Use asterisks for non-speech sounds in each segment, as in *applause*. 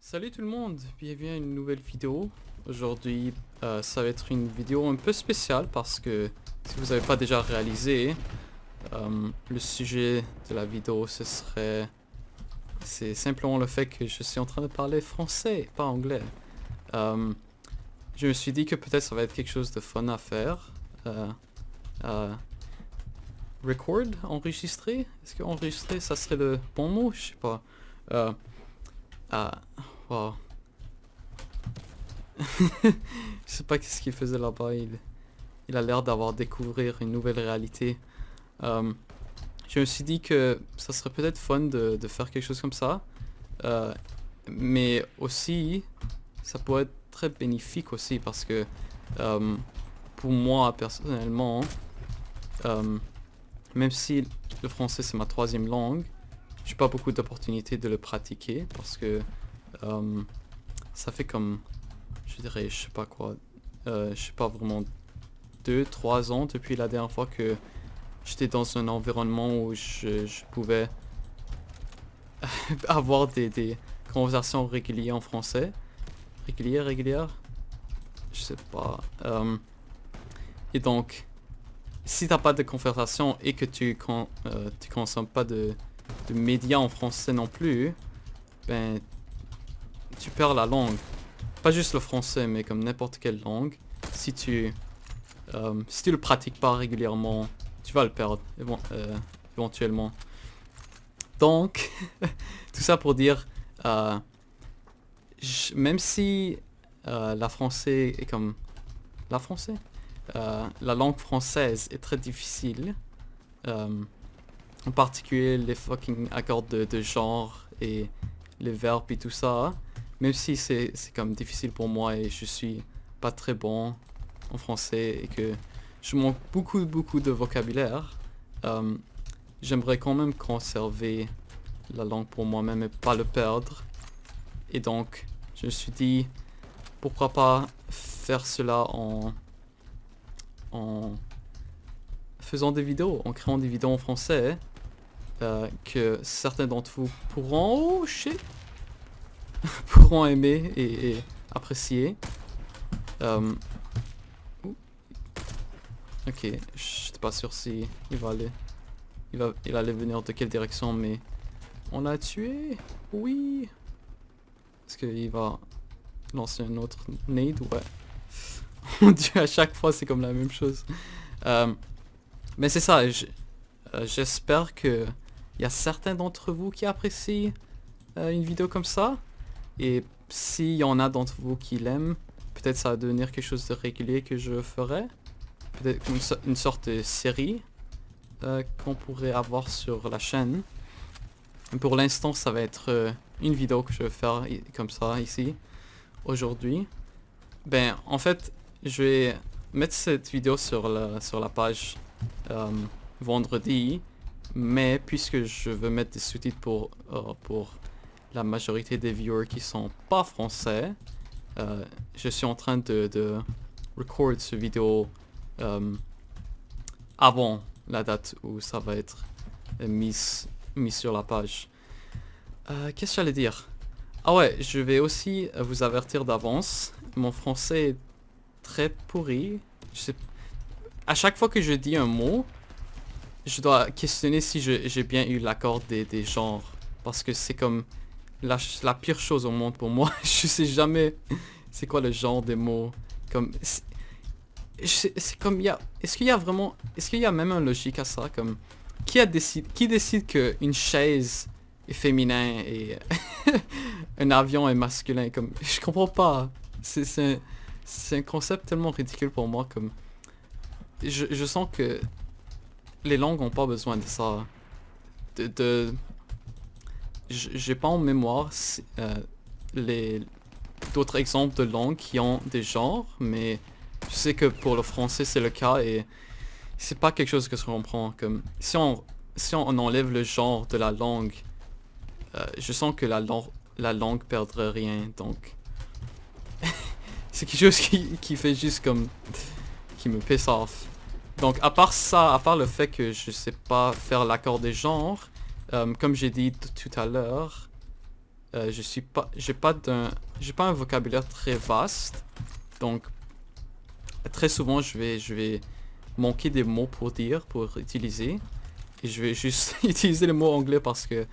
Salut tout le monde, bienvenue à une nouvelle vidéo. Aujourd'hui, euh, ça va être une vidéo un peu spéciale parce que si vous n'avez pas déjà réalisé, euh, le sujet de la vidéo ce serait... C'est simplement le fait que je suis en train de parler français, pas anglais. Euh, je me suis dit que peut-être ça va être quelque chose de fun à faire. Euh, euh, record, enregistrer Est-ce que enregistrer, ça serait le bon mot? Je sais pas. Euh, wow. *laughs* Je sais pas qu'est-ce qu'il faisait là-bas. Il, il a l'air d'avoir découvert une nouvelle réalité. Euh, je me suis dit que ça serait peut-être fun de, de faire quelque chose comme ça. Euh, mais aussi, ça pourrait être très bénéfique aussi parce que euh, pour moi personnellement, euh, même si le français c'est ma troisième langue, j'ai pas beaucoup d'opportunités de le pratiquer parce que euh, ça fait comme, je dirais, je sais pas quoi, euh, je sais pas vraiment deux, trois ans depuis la dernière fois que j'étais dans un environnement où je, pouvais *laughs* avoir des, conversations régulières en français. Régulières, régulières? Je sais pas. Et donc, si t'as pas de conversation et que tu, con, euh, consommes pas de, médias en français non plus, ben, tu perds la langue. Pas juste le français, mais comme n'importe quelle langue. Si tu, euh, le pratiques pas régulièrement, tu vas le perdre euh, éventuellement. Donc, *laughs* tout ça pour dire, euh, même si la français est comme la français, euh, la langue française est très difficile. euh, en particulier les fucking accords de, genre et les verbes et tout ça. Même si c'est c'est comme difficile pour moi et je suis pas très bon en français et que je manque beaucoup beaucoup de vocabulaire. euh, J'aimerais quand même conserver la langue pour moi-même et pas le perdre. Et donc, je me suis dit, pourquoi pas faire cela en, en faisant des vidéos, en créant des vidéos en français euh, que certains d'entre vous pourront, oh *laughs* pourront aimer et, apprécier. Euh, ok, je suis pas sûr si il va aller, il va, il allait venir de quelle direction, mais on l'a tué, oui. Est-ce qu'il va lancer un autre nade? Ouais. *laughs* Mon dieu, à chaque fois c'est comme la même chose. Euh, mais c'est ça, euh, j'espère que il y a certains d'entre vous qui apprécient euh, une vidéo comme ça. Et s'il y en a d'entre vous qui l'aiment, peut-être ça va devenir quelque chose de régulier que je ferai. Peut-être une, so- une sorte de série qu'on pourrait avoir sur la chaîne. Pour l'instant, ça va être une vidéo que je vais faire comme ça ici, aujourd'hui. Ben, en fait, je vais mettre cette vidéo sur la, sur la page euh, vendredi, mais puisque je veux mettre des sous-titres pour, euh, pour la majorité des viewers qui sont pas français, euh, je suis en train de, de record cette vidéo avant la date où ça va être mis, mis sur la page. Qu'est-ce que j'allais dire? Ah ouais, je vais aussi vous avertir d'avance. Mon français très pourri. Je. À chaque fois que je dis un mot, je dois questionner si j'ai bien eu l'accord des, des genres. Parce que c'est comme la, la pire chose au monde pour moi. *laughs* je sais jamais c'est quoi le genre des mots. Comme... C'est comme il y a... Est-ce qu'il y a vraiment... Est-ce qu'il y a même une logique à ça? Comme... Qui, a décide, qui décide que une chaise est féminin et *laughs* un avion est masculin? Comme... Je comprends pas. C'est c'est un, concept tellement ridicule pour moi. Comme... Je, je sens que les langues ont pas besoin de ça. De... J'ai pas en mémoire euh, les d'autres exemples de langues qui ont des genres, mais je sais que pour le français c'est le cas et c'est pas quelque chose que je comprends. Comme si on si on enlève le genre de la langue, euh, je sens que la, la langue perdrait rien. Donc *laughs* c'est quelque chose *laughs* qui, qui fait juste comme qui me piss off. Donc à part ça, à part le fait que je sais pas faire l'accord des genres, euh, comme j'ai dit tout à l'heure, euh, je suis pas, j'ai pas d'un, j'ai pas un vocabulaire très vaste, donc très souvent je vais, je vais manquer des mots pour dire, pour utiliser, et je vais juste *laughs* utiliser les mots anglais parce que,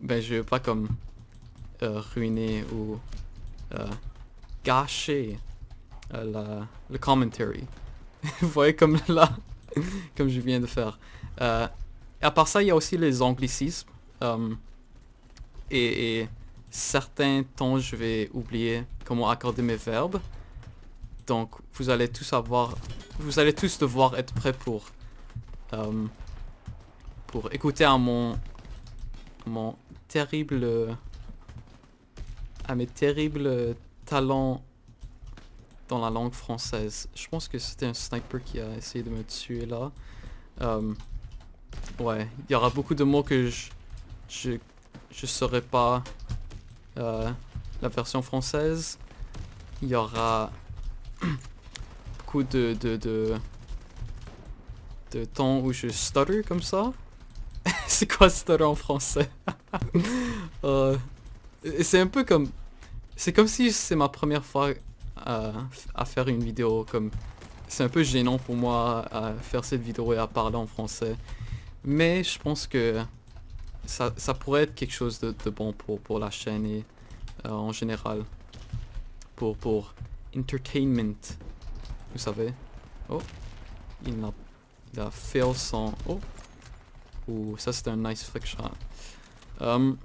ben je veux pas comme euh, ruiner ou gâcher la, le commentary. *laughs* Vous voyez comme là, comme je viens de faire. Euh, à part ça, il y a aussi les anglicismes. Euh, et, certains temps, je vais oublier comment accorder mes verbes. Donc, vous allez tous avoir... Vous allez tous devoir être prêts pour... Euh, pour écouter à mon... Mon terrible... À mes terribles talents dans la langue française. Je pense que c'était un sniper qui a essayé de me tuer là. Euh, ouais, il y aura beaucoup de mots que je je, je saurais pas euh, la version française. Il y aura *clears throat* beaucoup de, de, de, de temps où je stutter comme ça. *laughs* c'est quoi stutter en français? *laughs* Euh, C'est un peu comme... C'est comme si c'est ma première fois à, faire une vidéo comme c'est un peu gênant pour moi à faire cette vidéo et à parler en français. Mais je pense que ça, pourrait être quelque chose de, bon pour, pour la chaîne et euh, en général. Pour, pour entertainment vous savez. Oh il a, il a fail oh. Ou ça c'est un nice flick shot. Um,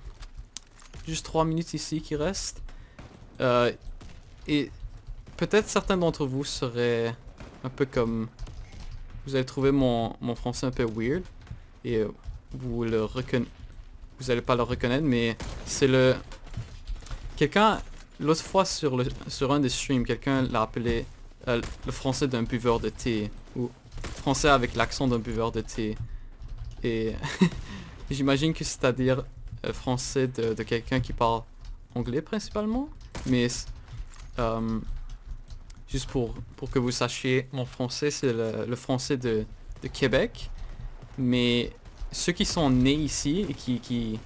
juste 3 minutes ici qui restent euh, et peut-être certains d'entre vous seraient un peu comme... Vous allez trouver mon, français un peu weird. Et euh, vous le reconnaissez... Vous allez pas le reconnaître, mais c'est le... Quelqu'un, l'autre fois sur, le, sur un des streams, quelqu'un l'a appelé euh, le français d'un buveur de thé. Ou français avec l'accent d'un buveur de thé. Et *laughs* j'imagine que c'est-à-dire euh, français de, quelqu'un qui parle anglais principalement? Mais Juste pour, pour que vous sachiez, mon français, c'est le, français de, Québec. Mais ceux qui sont nés ici et qui, qui,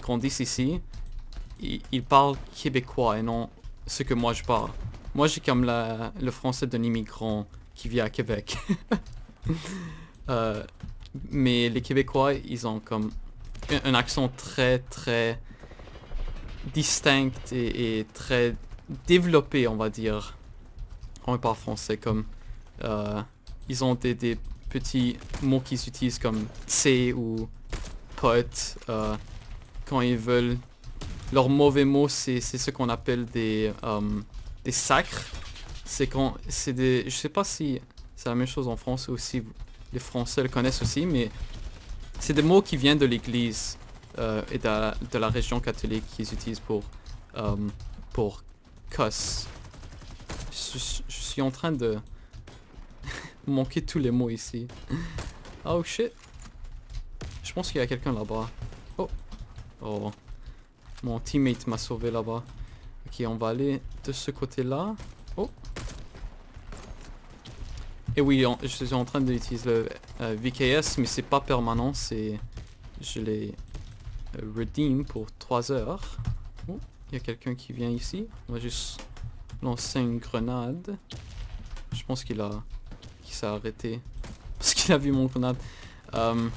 grandissent ici, ils, parlent québécois et non ce que moi je parle. Moi, j'ai comme la, le français d'un immigrant qui vit à Québec. *laughs* Euh, mais les Québécois, ils ont comme un, accent très, très distinct et, très développé, on va dire on parle français comme... Euh, ils ont des, petits mots qu'ils utilisent comme C ou pote euh, quand ils veulent. Leurs mauvais mots, c'est ce qu'on appelle des, euh, des sacres. C'est quand... c'est des... Je sais pas si c'est la même chose en France aussi. Les Français le connaissent aussi, mais c'est des mots qui viennent de l'église et de la, région catholique qu'ils utilisent pour, pour cuss je, suis en train de *laughs* manquer tous les mots ici. Oh shit. Je pense qu'il y a quelqu'un là-bas. Oh. Oh. Mon teammate m'a sauvé là-bas. Ok, on va aller de ce côté-là. Oh. Et oui, je suis en train d'utiliser le euh, VKS, mais c'est pas permanent, c'est... Je l'ai euh, redeem pour 3 heures. Il y a quelqu'un qui vient ici. On va juste lancer une grenade. Je pense qu'il a... qu'il s'est arrêté. *laughs* Parce qu'il a vu mon grenade. Euh,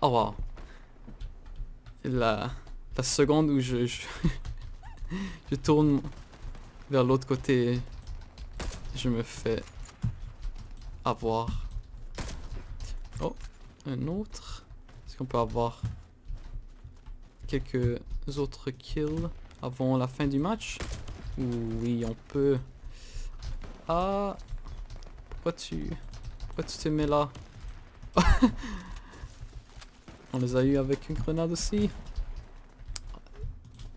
oh. La, la seconde où je, *laughs* je, tourne vers l'autre côté, je me fais avoir. Oh, un autre. Est-ce qu'on peut avoir quelques autres kills avant la fin du match oui, on peut. Ah Pourquoi tu... Pourquoi tu te mets là? *laughs* On les a eu avec une grenade aussi.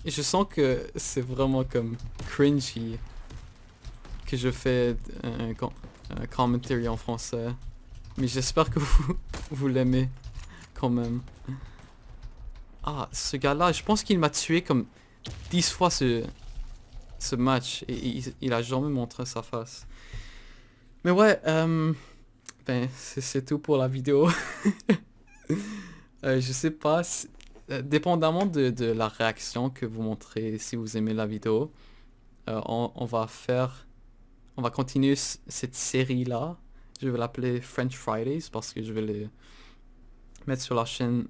Et je sens que c'est vraiment comme cringy que je fais un, un commentary en français. Mais j'espère que vous, *laughs* vous l'aimez quand même. Ah, ce gars-là, je pense qu'il m'a tué comme 10 fois ce, match et il, a jamais montré sa face. Mais ouais, euh, ben, c'est tout pour la vidéo. *laughs* euh, je sais pas, euh, dépendamment de, la réaction que vous montrez, si vous aimez la vidéo, on, on, va faire, on va continuer cette série-là. Je vais l'appeler French Fridays parce que je vais les mettre sur la chaîne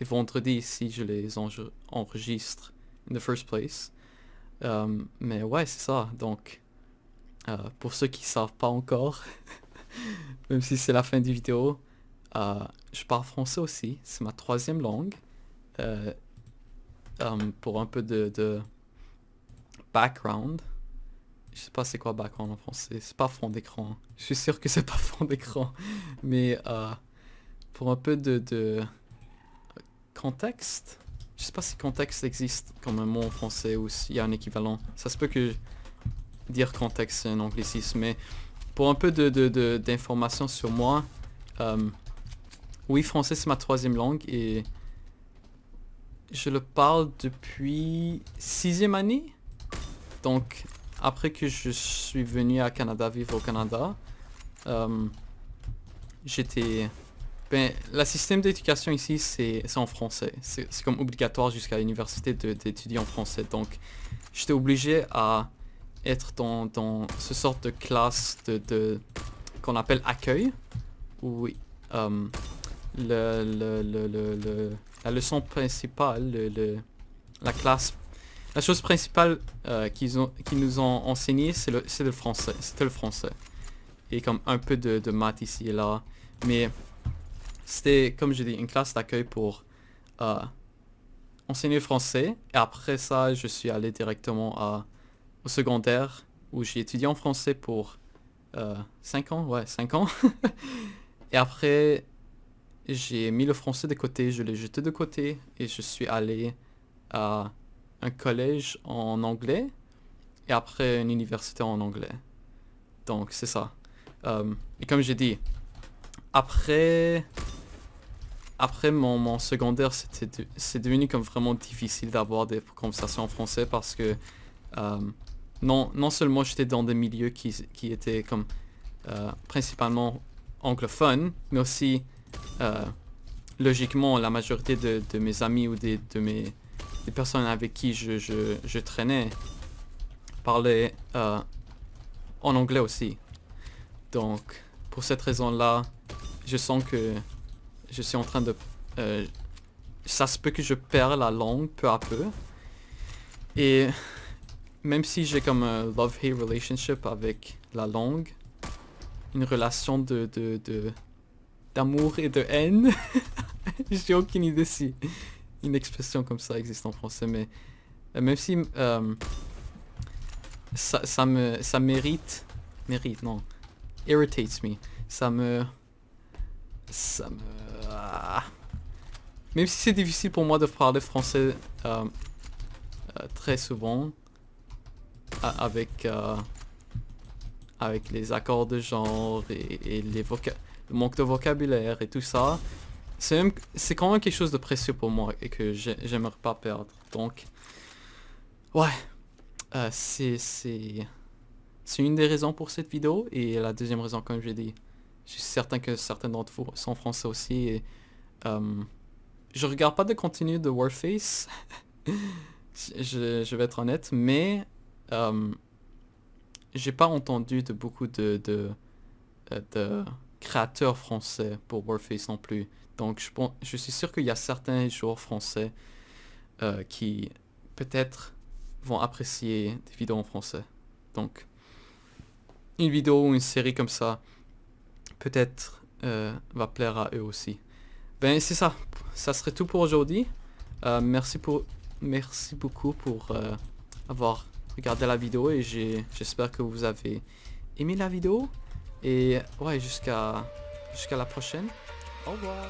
les vendredis si je les enregistre in the first place. Euh, mais ouais, c'est ça. Donc, euh, pour ceux qui savent pas encore, *laughs* même si c'est la fin du vidéo, euh, je parle français aussi. C'est ma troisième langue. pour un peu de, background. Je sais pas c'est quoi background en français. C'est pas fond d'écran. Je suis sûr que c'est pas *laughs* fond d'écran. Mais pour un peu de, de contexte, je sais pas si contexte existe comme un mot en français ou s'il y a un équivalent. Ça se peut que dire contexte c'est un anglicisme, mais pour un peu de, de, sur moi, euh, oui, français c'est ma troisième langue et je le parle depuis sixième année. Donc, après que je suis venu à Canada, vivre au Canada, euh, j'étais ben, le système d'éducation ici, c'est en français. C'est comme obligatoire jusqu'à l'université d'étudier en français. Donc, j'étais obligé à être dans, dans ce sorte de classe de, qu'on appelle accueil, où euh, le, le, le, la leçon principale, la classe, la chose principale euh, qu'ils nous ont enseigné, c'est le, le français. C'était le français. Et comme un peu de, de maths ici et là. Mais c'était, comme je dis, une classe d'accueil pour euh, enseigner le français. Et après ça, je suis allé directement à, au secondaire où j'ai étudié en français pour 5 euh, ans. Ouais, 5 ans. *laughs* et après, j'ai mis le français de côté, je l'ai jeté de côté et je suis allé à un collège en anglais et après une université en anglais. Donc c'est ça. Euh, et comme j'ai dit, après après mon, secondaire, c'est devenu comme vraiment difficile d'avoir des conversations en français parce que euh, non, non seulement j'étais dans des milieux qui, qui étaient comme euh, principalement anglophones, mais aussi euh, logiquement la majorité de, mes amis ou des, de mes des personnes avec qui je, je, je traînais parlaient en anglais aussi. Donc pour cette raison-là, je sens que je suis en train de... Euh, ça se peut que je perds la langue peu à peu. Et même si j'ai comme un love-hate relationship avec la langue, une relation de... de, d'amour et de haine. *laughs* j'ai aucune idée si une expression comme ça existe en français, mais euh, même si euh, ça, ça, me ça mérite mérite non irritates me ça me ça me ah. Même si c'est difficile pour moi de parler français euh, euh, très souvent, avec, euh, avec les accords de genre et, les le manque de vocabulaire et tout ça, c'est quand même quelque chose de précieux pour moi et que j'aimerais pas perdre. Donc, ouais, c'est une des raisons pour cette vidéo. Et la deuxième raison, comme j'ai dit, je suis certain que certains d'entre vous sont français aussi. Et, euh, je regarde pas de contenu de Warface. *laughs* je, vais être honnête. Mais euh, j'ai pas entendu de beaucoup de, de, euh, créateurs français pour Warface non plus. Donc je, je suis sûr qu'il y a certains joueurs français euh, qui peut-être vont apprécier des vidéos en français. Donc une vidéo ou une série comme ça peut-être euh, va plaire à eux aussi. Ben c'est ça, ça serait tout pour aujourd'hui. Euh, merci pour, merci beaucoup pour euh, avoir regardé la vidéo et j'espère que vous avez aimé la vidéo. Et ouais, jusqu'à jusqu'à la prochaine. Au revoir.